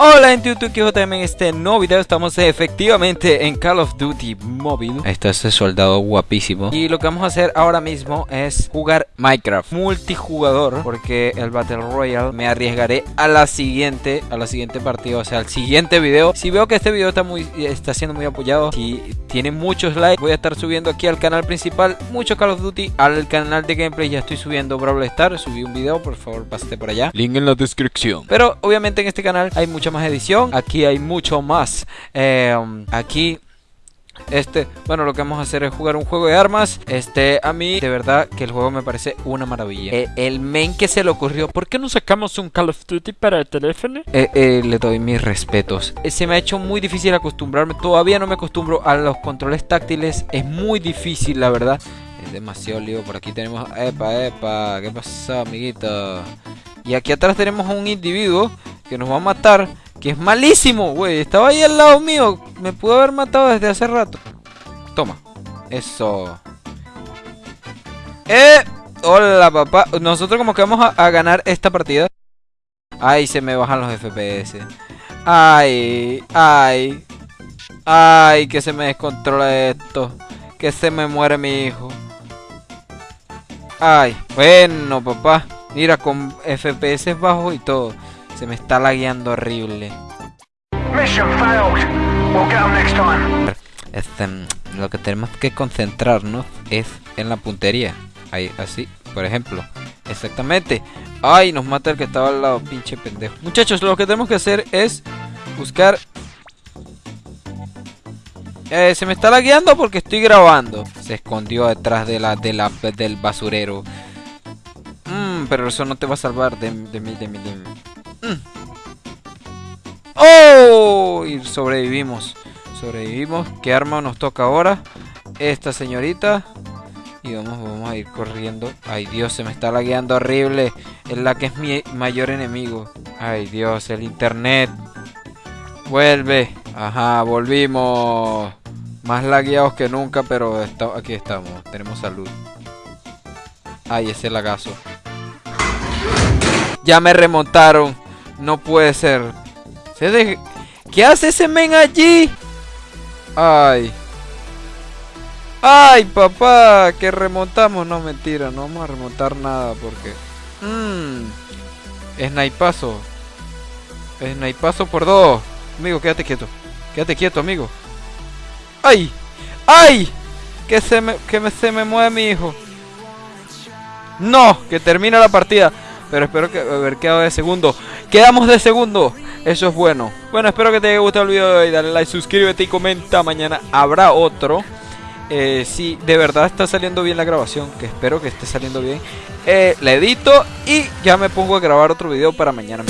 Hola en YouTube, JM en este nuevo video. Estamos efectivamente en Call of Duty Mobile. Está este soldado guapísimo. Y lo que vamos a hacer ahora mismo es jugar Minecraft multijugador Porque el Battle Royale me arriesgaré a la siguiente, a la siguiente partida, o sea al siguiente video. Si veo que este video está, muy, está siendo muy apoyado, si tiene muchos likes Voy a estar subiendo aquí al canal principal mucho Call of Duty Al canal de gameplay ya estoy subiendo Brawl Stars, subí un video, por favor pásate por allá. Link en la descripción. Pero obviamente en este canal hay más edición. Aquí hay mucho más. Eh, aquí este, bueno, lo que vamos a hacer es jugar un juego de armas. Este, a mí, de verdad, que el juego me parece una maravilla. Eh, el men que se le ocurrió, ¿por qué no sacamos un Call of Duty para el teléfono? Eh, le doy mis respetos. se me ha hecho muy difícil acostumbrarme. Todavía no me acostumbro a los controles táctiles. Es muy difícil, la verdad. Es demasiado lío. Por aquí tenemos. Epa, epa. ¿Qué pasa, amiguito? Y aquí atrás tenemos a un individuo que nos va a matar. Que es malísimo, güey. Estaba ahí al lado mío. Me pudo haber matado desde hace rato. Toma. Eso. ¡Eh! Hola, papá. Nosotros como que vamos a, ganar esta partida. Ay, se me bajan los FPS. Ay, ay. Ay, que se me descontrola esto. Que se me muere mi hijo. Ay, bueno, papá. Mira, con FPS bajos y todo. Se me está lagueando horrible. Este, lo que tenemos que concentrarnos es en la puntería. Ahí, así, por ejemplo. Exactamente. Ay, nos mata el que estaba al lado, pinche pendejo. Muchachos, lo que tenemos que hacer es buscar... Eh, se me está lagueando porque estoy grabando. Se escondió detrás de la, de la del basurero. Mmm, pero eso no te va a salvar de, de mí, de mí, de mí. Mm. ¡Oh! Y sobrevivimos. Sobrevivimos. ¿Qué arma nos toca ahora? Esta señorita. Y vamos, vamos a ir corriendo. Ay Dios, se me está lagueando horrible. Es la que es mi mayor enemigo. Ay Dios, el internet. Vuelve. Ajá, volvimos. Más lagueados que nunca, pero aquí estamos. Tenemos salud. Ay, ese lagazo. Ya me remontaron. No puede ser. ¿Qué hace ese men allí? Ay. Ay, papá, que remontamos. No, mentira, no vamos a remontar nada porque... Mmm. Snipazo. Snipazo por dos. Amigo, quédate quieto. Quédate quieto, amigo. ¡Ay! ¡Ay! Que se me, que me, se me mueve mi hijo. No, que termina la partida. Pero espero que haber quedado de segundo. Quedamos de segundo. Eso es bueno. Bueno, espero que te haya gustado el video de hoy. Dale like, suscríbete y comenta. Mañana habrá otro. Eh, si de verdad está saliendo bien la grabación, que espero que esté saliendo bien, eh, la edito y ya me pongo a grabar otro video para mañana.